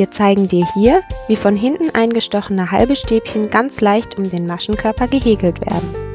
Wir zeigen dir hier, wie von hinten eingestochene halbe Stäbchen ganz leicht um den Maschenkörper gehäkelt werden.